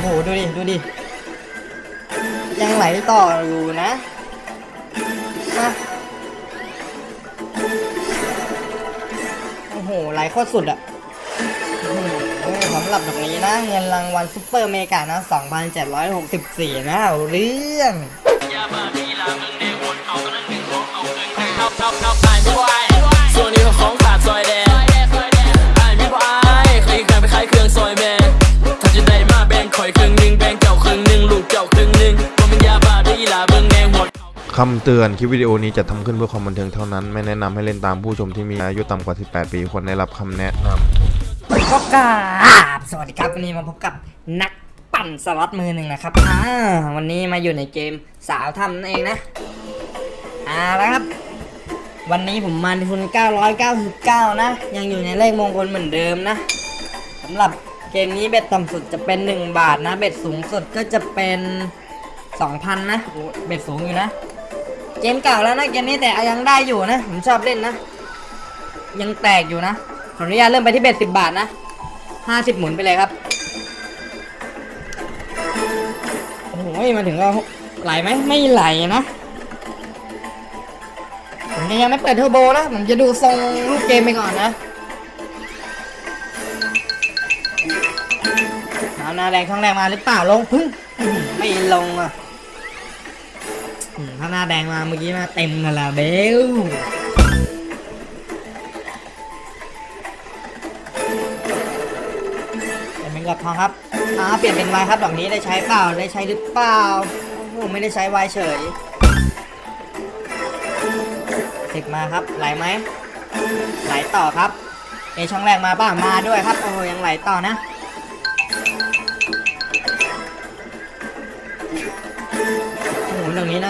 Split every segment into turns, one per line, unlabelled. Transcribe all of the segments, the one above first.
โห ดูดิ ดูดิ ยังไหลต่ออยู่นะมาโอ้โห ไหลโคตรสุดอะสำหรับตรงนี้นะ เงินรางวัล super mega นะ 2,764 นะเอาเรื่อง
คำ
เตือนคลิปวิดีโอนี้จะทำขึ้นเพื่อความบันเทิงเท่านั้น ไม่แนะนำให้เล่นตามผู้ชมที่มีอายุต่ำกว่า 18 ปีควรได้รับคำแนะนำ
พบกับสวัสดีครับวันนี้มาพบกับนักปั่นสล็อตมือหนึ่งนะครับอ่าวันนี้มาอยู่ในเกมสาวทำนั่นเองนะอ่าแล้วครับ วันนี้ผมมาในทุน 999 นะ ยังอยู่ในเลขมงคลเหมือนเดิมนะสำหรับเกมนี้เบ็ดต่ำสุดจะเป็น 1 บาทนะ เบ็ดสูงสุดก็จะเป็น 2,000 นะเบ็ดสูงอยู่นะ เกมเก่าแล้วนะเกมนี้แต่ยังได้อยู่นะ ผมชอบเล่นนะ ยังแตกอยู่นะขออนุญาตเริ่มไปที่เบ็ดสิบบาทนะห้าสิบหมุนไปเลยครับโอ้โหมาถึงก็ไหลไหมไม่ไหลนะผมยังไม่เปิดเทอร์โบนะผมจะดูทรงรูปเกมไปก่อนนะเอาหนาแดงช่องแรงมาหรือเปล่าลงพึ่งไม่ลงอะ ถ้าหน้าแดงมาเมื่อกี้มาเต็มกันละเบลเปลี่ยนเป็นกับทองครับอ่าเปลี่ยนเป็นวายครับดอกนี้ได้ใช้เปล่าได้ใช้หรือเปล่าโอ้โหไม่ได้ใช้วายเฉยสิบมาครับไหลไหมไหลต่อครับเอช่องแรกมาป่ะมาด้วยครับโอ้ยังไหลต่อนะ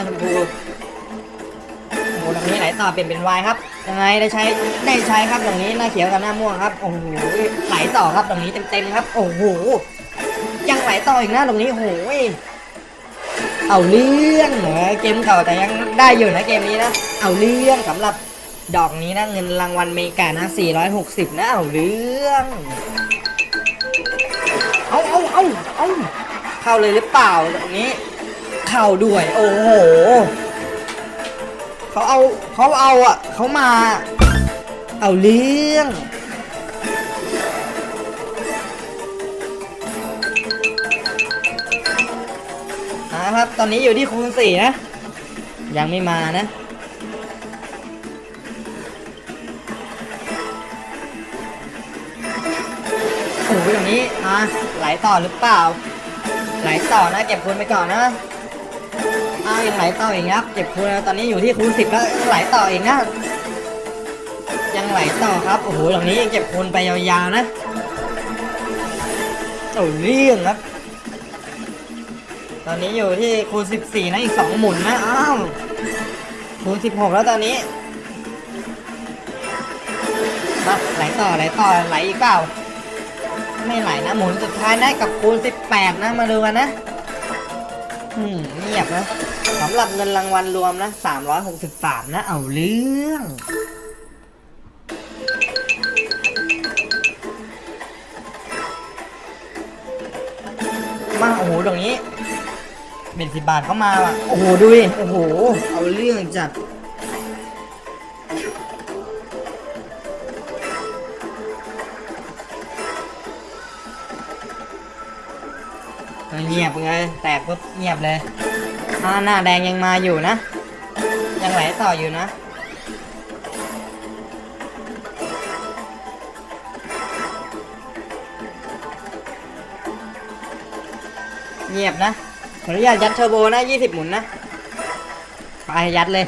นี้นะชมพูโอ้โหตรงนี้ไหลต่อเปลี่ยนเป็นวายครับยังไงได้ใช้ได้ใช้ครับตรงนี้หน้าเขียวกับหน้าม่วงครับโอ้โหไหลต่อครับตรงนี้เต็มๆครับ โอ้โหยังไหลต่ออีกนะตรงนี้โอ้โหเอาเรื่องเหรอเกมเก่าแต่ยังได้อยู่นะเกมนี้นะเอาเรื่องสำหรับดอกนี้นะเงินรางวัลเมกานะ 460 นะเอาเรื่องเอาเอาเอาเอาเข้าเลยหรือเปล่าตรงนี้ ข้าด้วย โอ้โหเขาเอาเขาเอาอะเขามา เอาเรื่องนะครับ ตอนนี้อยู่ที่คูณสี่นะ ยังไม่มานะโอ้โหตรงนี้อะไหลต่อหรือเปล่า ไหลต่อนะ เก็บคูณไปก่อนนะ อ้าวยังไหลต่ออีกครับเก็บคูณตอนนี้อยู่ที่คูณสิบแล้วไหลต่ออีกนะ ยังไหลต่อครับโอ้โหตรงนี้ยังเก็บคูณไปยาวๆนะโอ้เรื่องครับ ตอนนี้อยู่ที่คูณ14นะอีก2หมุนนะอ้าวคูณ16แล้วตอนนี้มาไหลต่อไหลต่อไหลอีกเปล่าไม่ไหลนะหมุนสุดท้ายได้กับคูณ18นะมาดูกันนะ อืมเงียบนะ สำหรับเงินรางวัลรวมนะ363 นะ เอาเรื่อง มาโอ้โหตรงนี้เป็นสิบบาทเข้ามาว่ะโอ้โหดูดิโอ้โห เอาเรื่องจัดเงียบเลย แตกปุ๊บเงียบเลย ถ้าหน้าแดงยังมาอยู่นะ ยังไหลต่ออยู่นะ เงียบนะขออนุญาตยัดเทอร์โบนะ 20 หมุนนะ ไปยัดเลย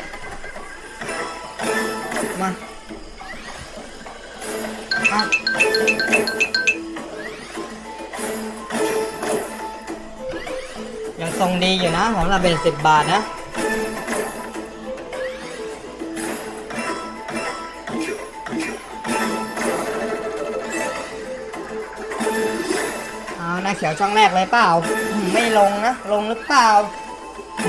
ทรงดีอยู่นะของเราเป็น10บบาทนะเอาหน้าเขียวช่องแรกเลยเปล่า ไม่ลงนะ ลงหรือเปล่า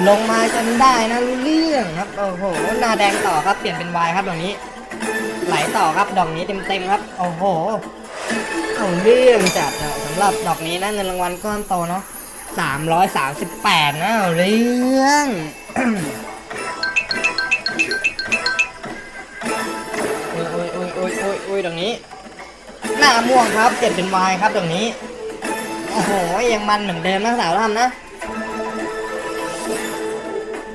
ลงมาจนได้นะรู้เรื่องครับ โอ้โหหน้าแดงต่อครับ เปลี่ยนเป็นวายครับดอกนี้ไหลต่อครับดอกนี้เต็มๆครับ โอ้โห เอาเรื่องจัดสำหรับดอกนี้นะเงินรางวัลก้อนโตเนาะ 338นะเอามสิบแปดนะเรื่องโอ้ยโอ้ยโอ้ยโอ้ยโอ้ยโอ้ยตรงนี้ หน้าม่วงครับเปลี่ยนเป็นวายครับตรงนี้ โอ้โห ยังมันเหมือนเดิมนะสาวทำนะ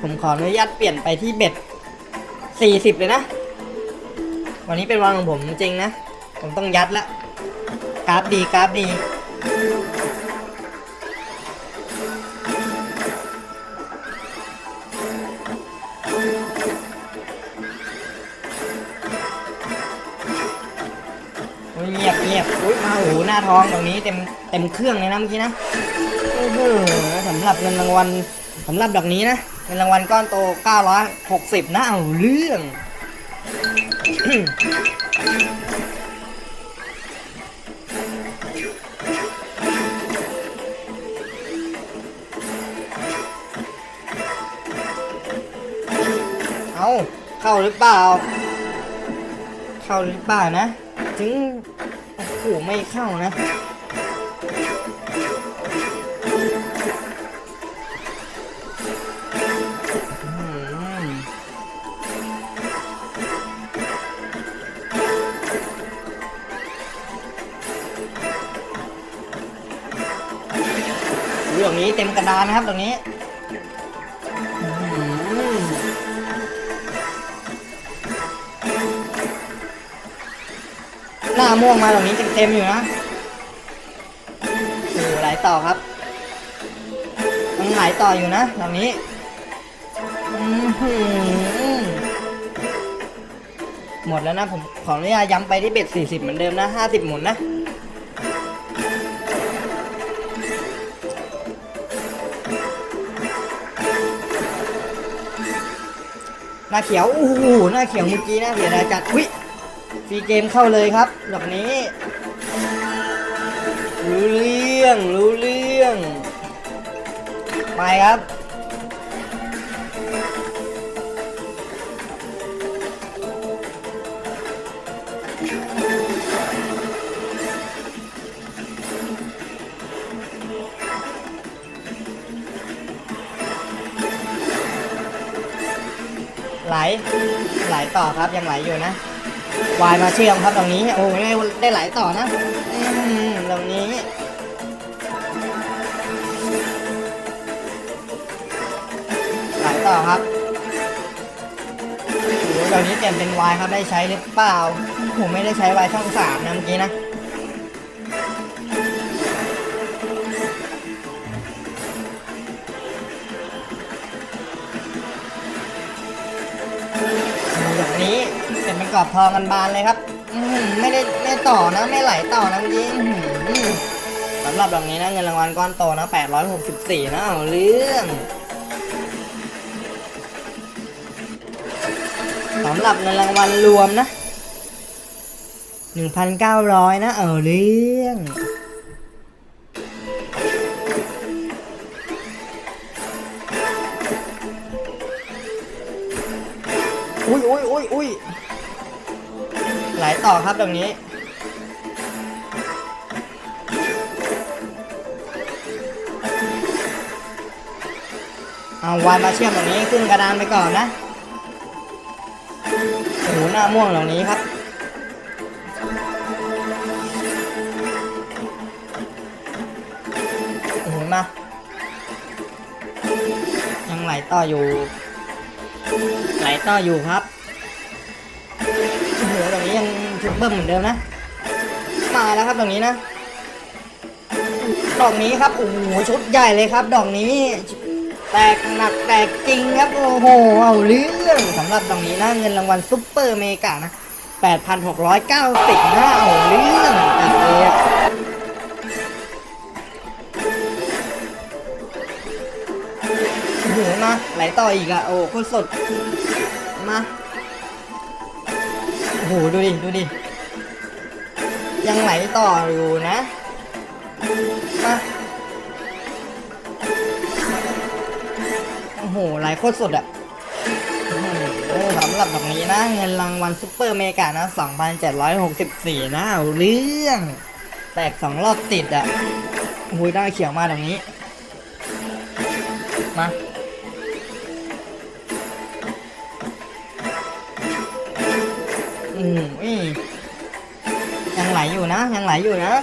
ผมขออนุญาตเปลี่ยนไปที่เบ็ด40เลยนะ วันนี้เป็นวันของผมจริงนะ ผมต้องยัดละกราฟดีกราฟดี เงียบเงียบอุ้ยมาโอ้โหหน้าท้องตรงนี้เต็มเต็มเครื่องเลยนะเมื่อกี้นะโอ้โหสำหรับเงินรางวัลสำหรับดอกนี้นะเงินรางวัลก้อนโต 960 นะเอาเรื่องเอาเข้าหรือเปล่า เข้าหรือเปล่านะ ถึงโอ้โหไม่เข้านะเรื่องนี้เต็มกระดานนะครับตรงนี้ หน้าม่วงมาตรงนี้เต็มๆอยู่นะโอ้โหไหลต่อครับยังไหลต่ออยู่นะตรงนี้อื้อหือหมดแล้วนะผมขออนุญาตย้ำไปที่เบ็ด40 เหมือนเดิมนะ50 หมุนนะหน้าเขียวโอ้โหหน้าเขียวเมื่อกี้นะเสียดายจัดอุ้ย ฟรีเกมเข้าเลยครับดอกนี้ รู้เรื่อง รู้เรื่อง ไปครับ ไหล ไหลต่อครับ ยังไหลอยู่นะ วายมาเชื่อมครับตรงนี้ โอ้ยได้ได้ไหลต่อนะตรงนี้ไหลต่อครับโอ้โหตรงนี้เปลี่ยนเป็นวายครับได้ใช้หรือเปล่า ผมไม่ได้ใช้วายช่องสามนะเมื่อกี้นะ แบบนี้เป็นเป็นกรอบทองกันบานเลยครับไม่ได้ไม่ต่อนะไม่ไหลต่อนะจริงอื้อหือสำหรับแบบนี้นะเงินรางวัลก้อนโตนะ864นะเอาเรื่องสำหรับเงินรางวัลรวมนะ 1,900 นะ เอาเรื่อง อุ้ยอุ้ยอุ้ยอุ้ยไหลต่อครับตรงนี้ เอาวานมาเชื่อมตรงนี้ขึ้นกระดานไปก่อนนะโอ้โหน้าม่วงตรงนี้ครับโอ้โหมายังไหลต่ออยู่ ไหลต่ออยู่ครับโอ้โหตรงนี้ยังชุดเบิ้มเหมือนเดิมนะ มาแล้วครับตรงนี้นะ ดอกนี้ครับ โอ้โห ชุดใหญ่เลยครับ ดอกนี้ แตกหนักแตกจริงครับ โอ้โห เอาเรื่องสำหรับดอกนี้นะเงินรางวัล super mega นะ 8,690นะเอาเรื่องจัดเลย มาไหลต่ออีกอะโอ้โคตรสุดมาโอ้โหดูดิดูดิยังไหลต่ออยู่นะมาโอ้โหไหลโคตรสุดอะสำหรับแบบนี้นะ เงินรางวัล super mega นะ 2,764 นะเอาเรื่อง แตกสองรอบติดอะโอ้โหได้เขียวมาตรงนี้ มา อืมอุ้ยยังไหลอยู่นะ ยังไหลอยู่นะ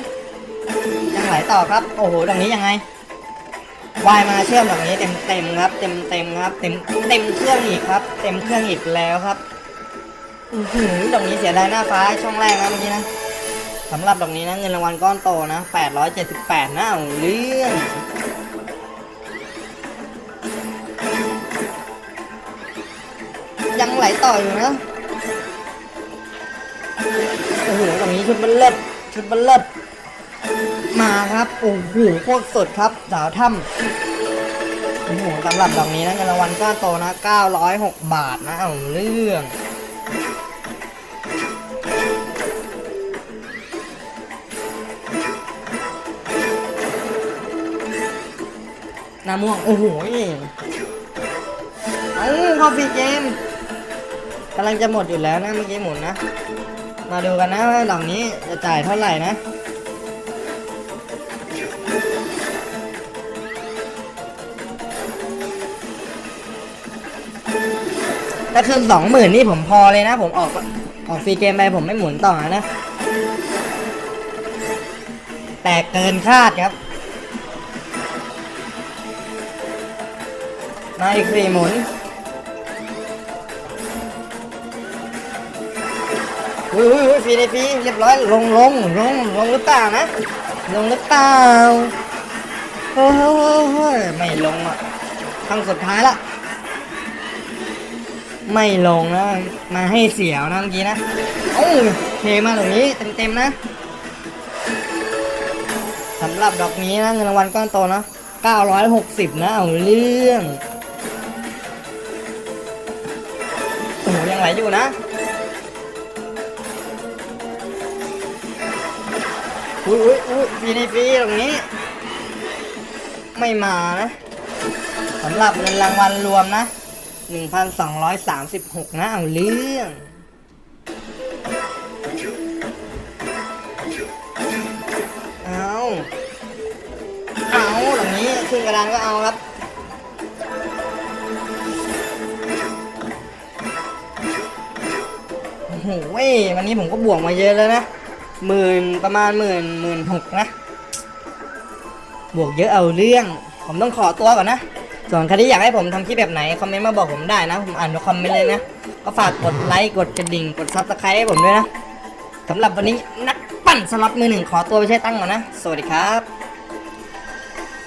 ยังไหลต่อครับ โอ้โหตรงนี้ยังไงวายมาเชื่อมตรงนี้เต็มเต็มครับ เต็มเต็มครับ เต็มเต็มเครื่องอีกครับ เต็มเครื่องอีกแล้วครับ อือหือตรงนี้เสียดายหน้าฟ้าช่องแรกนะเมื่อกี้นะสำหรับตรงนี้นะเงินรางวัลก้อนโตนะ878นะเอาเรื่องยังไหลต่ออยู่นะ ชุดบัลเลิศชุดบัลเลิศมาครับโอ้โหโคตรสดครับสาวถ้ำโอ้โหสำหรับดอกนี้นะเงินรางวัลก้อนโตนะ 906 บาทนะเอาเรื่องน้าม่วง โอ้โหเอ้า free game กำลังจะหมดอยู่แล้วนะเมื่อกี้หมุนนะ มาดูกันนะว่าดอกนี้จะจ่ายเท่าไหร่นะ ถ้าคืนสองหมื่นนี่ผมพอเลยนะ ผมออกออก free game ไปผมไม่หมุนต่อนะ แต่เกินคาดครับ มาอีกสี่หมุน อุ้ยอุ้ยอุ้ยฟรีในฟรีเรียบร้อยลงลงลงลงหรือเปล่านะลงหรือเปล่าเฮ้ยไม่ลงอะครั้งสุดท้ายละไม่ลงนะมาให้เสียวนะเมื่อกี้นะโอ้เทมาตรงนี้เต็มๆนะสำหรับดอกนี้นะเงินรางวัลก้อนโตนะ960 นะเอาเรื่องโอ้ยังไหลอยู่นะ อุ้ยอุ้ยอุ้ยฟรีในฟรีตรงนี้ ไม่มานะสำหรับเงินรางวัลรวมนะ 1,236 นะเอาเรื่องเอาเอาตรงนี้ขึ้นกระดานก็เอาครับโอ้โหเว้ยวันนี้ผมก็บวกมาเยอะแล้วนะ หมื่นประมาณหมื่นหมื่นหกนะ บวกเยอะเอาเรื่อง ผมต้องขอตัวก่อนนะ ส่วนใครที่อยากให้ผมทำคลิปแบบไหน คอมเมนต์มาบอกผมได้นะ ผมอ่านทุกคอมเมนต์เลยนะ ก็ฝากกดไลค์ กดกระดิ่ง กด subscribe ให้ผมด้วยนะสำหรับวันนี้นักปั่นสล็อตมือหนึ่งขอตัวไปใช้ตังค์ก่อนนะ สวัสดีครับ